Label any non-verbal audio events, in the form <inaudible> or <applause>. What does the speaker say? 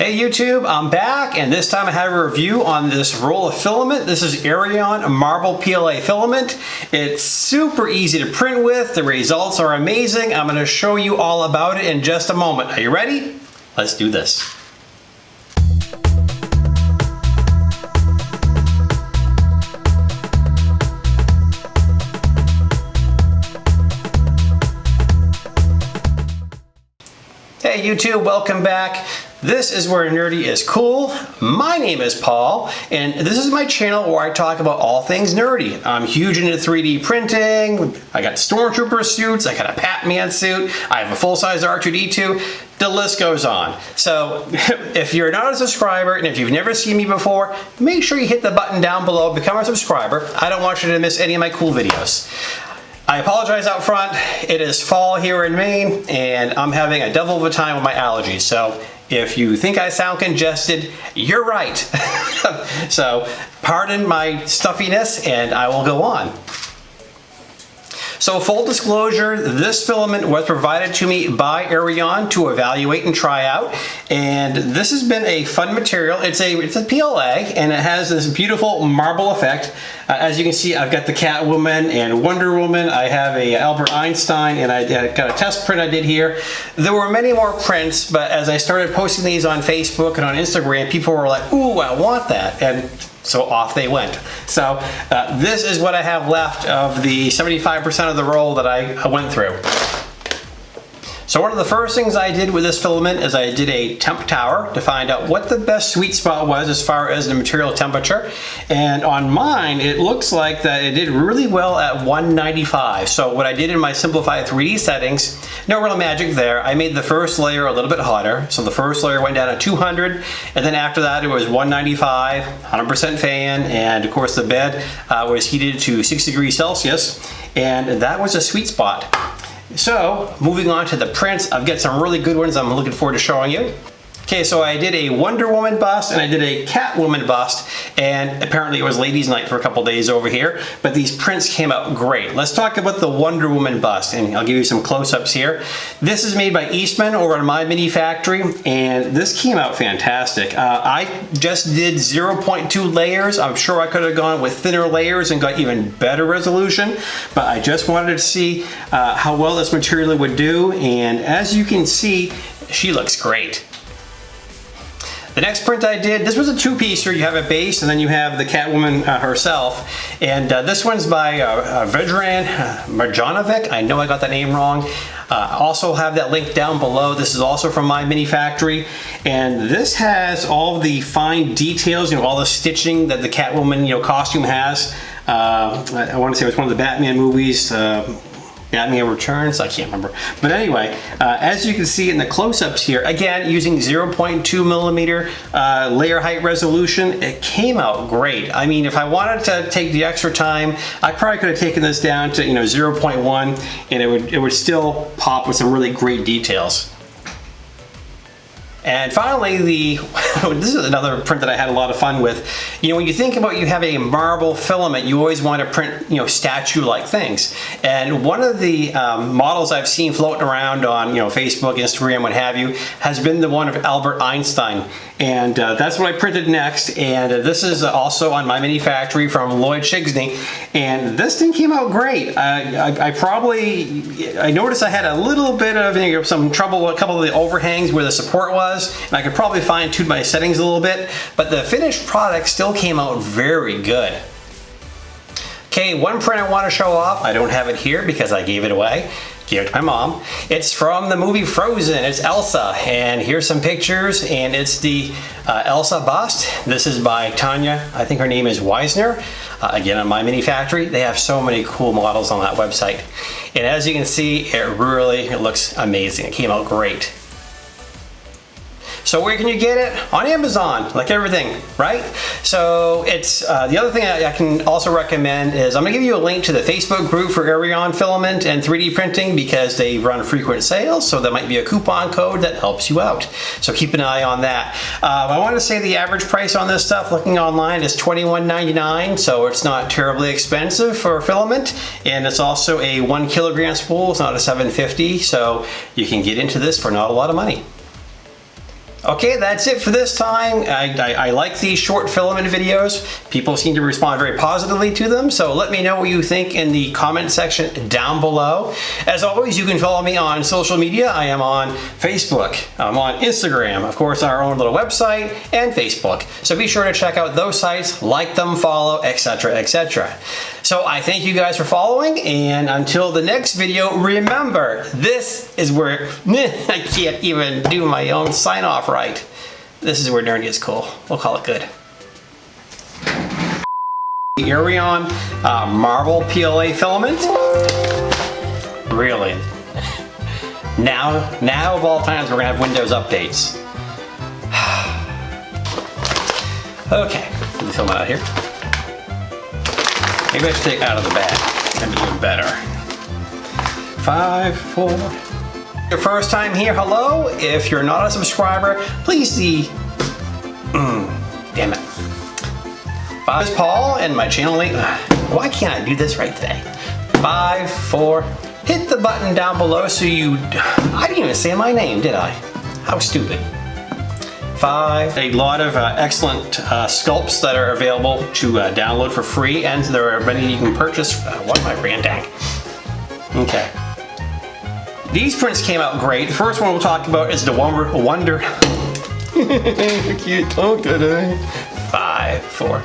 Hey YouTube, I'm back and this time I have a review on this roll of filament. This is Eryone Marble PLA filament. It's super easy to print with. The results are amazing. I'm going to show you all about it in just a moment. Are you ready? Let's do this. Hey YouTube, welcome back. This is where nerdy is cool. My name is Paul, and this is my channel where I talk about all things nerdy. I'm huge into 3D printing. I got stormtrooper suits. I got a Pac-Man suit. I have a full-size R2-D2. The list goes on. So <laughs> if you're not a subscriber and if you've never seen me before, make sure you hit the button down below, become a subscriber. I don't want you to miss any of my cool videos. I apologize out front. It is fall here in Maine and I'm having a devil of a time with my allergies. So if you think I sound congested, you're right. <laughs> so pardon my stuffiness and I will go on. So full disclosure, this filament was provided to me by Eryone to evaluate and try out. And this has been a fun material. It's a, it's a PLA and it has this beautiful marble effect. Uh, as you can see, I've got the Catwoman and Wonder Woman. I have a Albert Einstein and I got a test print I did here. There were many more prints, but as I started posting these on Facebook and on Instagram, people were like, ooh, I want that. And so off they went. So uh, this is what I have left of the 75% of the roll that I went through. So one of the first things I did with this filament is I did a temp tower to find out what the best sweet spot was as far as the material temperature. And on mine, it looks like that it did really well at 195. So what I did in my Simplify3D settings, no real magic there. I made the first layer a little bit hotter. So the first layer went down to 200 and then after that it was 195, 100% fan, and of course the bed uh, was heated to 6 degrees Celsius and that was a sweet spot. So moving on to the prints, I've got some really good ones I'm looking forward to showing you. Okay, so I did a Wonder Woman bust and I did a Catwoman bust and apparently it was ladies night for a couple days over here, but these prints came out great. Let's talk about the Wonder Woman bust and I'll give you some close-ups here. This is made by Eastman over at My Mini Factory and this came out fantastic. Uh, I just did 0.2 layers. I'm sure I could have gone with thinner layers and got even better resolution, but I just wanted to see uh, how well this material would do and as you can see, she looks great. The next print I did, this was a two-piecer. You have a base and then you have the Catwoman uh, herself. And uh, this one's by uh, uh Vedran Marjanovic. I know I got that name wrong. Uh, also have that link down below. This is also from my mini factory. And this has all the fine details, you know, all the stitching that the Catwoman, you know, costume has. Uh, I, I want to say it was one of the Batman movies. Uh, Batman Returns, I can't remember. But anyway, uh, as you can see in the close-ups here, again, using 0.2 millimeter uh, layer height resolution, it came out great. I mean, if I wanted to take the extra time, I probably could have taken this down to, you know, 0.1 and it would, it would still pop with some really great details. And finally, the <laughs> this is another print that I had a lot of fun with. You know, when you think about you have a marble filament, you always want to print, you know, statue-like things. And one of the um, models I've seen floating around on, you know, Facebook, Instagram, what have you, has been the one of Albert Einstein. And uh, that's what I printed next. And uh, this is also on my mini factory from Lloyd Shigsney. And this thing came out great. I, I, I probably, I noticed I had a little bit of you know, some trouble with a couple of the overhangs where the support was. And I could probably fine tune my settings a little bit. But the finished product still came out very good. Okay, one print I want to show off. I don't have it here because I gave it away gave it to my mom. It's from the movie Frozen. It's Elsa. And here's some pictures. And it's the uh, Elsa bust. This is by Tanya. I think her name is Weisner. Uh, again, on My Mini Factory. They have so many cool models on that website. And as you can see, it really it looks amazing. It came out great. So where can you get it? On Amazon, like everything, right? So it's uh, the other thing I, I, can also recommend is I'm gonna give you a link to the Facebook group for Eryone filament and 3D printing because they run frequent sales. So that might be a coupon code that helps you out. So keep an eye on that. Uh, I want to say the average price on this stuff looking online is $21.99. So it's not terribly expensive for filament. And it's also a one kilogram spool. It's not a 750. So you can get into this for not a lot of money. Okay, that's it for this time. I, I, I, like these short filament videos. People seem to respond very positively to them, so let me know what you think in the comment section down below. As always, you can follow me on social media. I am on Facebook, I'm on Instagram, of course, our own little website, and Facebook. So be sure to check out those sites, like them, follow, etc., etc. So I thank you guys for following, and until the next video, remember, this is where <laughs> I can't even do my own sign off right. This is where nerdy is cool. We'll call it good. <laughs> Eryone uh, PLA filament. Really? <laughs> Now, now of all times, we're gonna have Windows updates. <sighs> okay, get the filament out here. Maybe I should take out of the bag. That'd be even better. Five, four, your first time here, hello. If you're not a subscriber, please see. Mm, damn it. Five is Paul and my channel link. Why can't I do this right today? Five, four. Hit the button down below so you. I didn't even say my name, did I? How stupid. Five. A lot of uh, excellent uh, sculpts that are available to uh, download for free, and there are many you can purchase. Uh, what am I ranting? Okay. These prints came out great. The first one we'll talk about is the Wonder... Wonder... <laughs> Can't talk today. Five, four,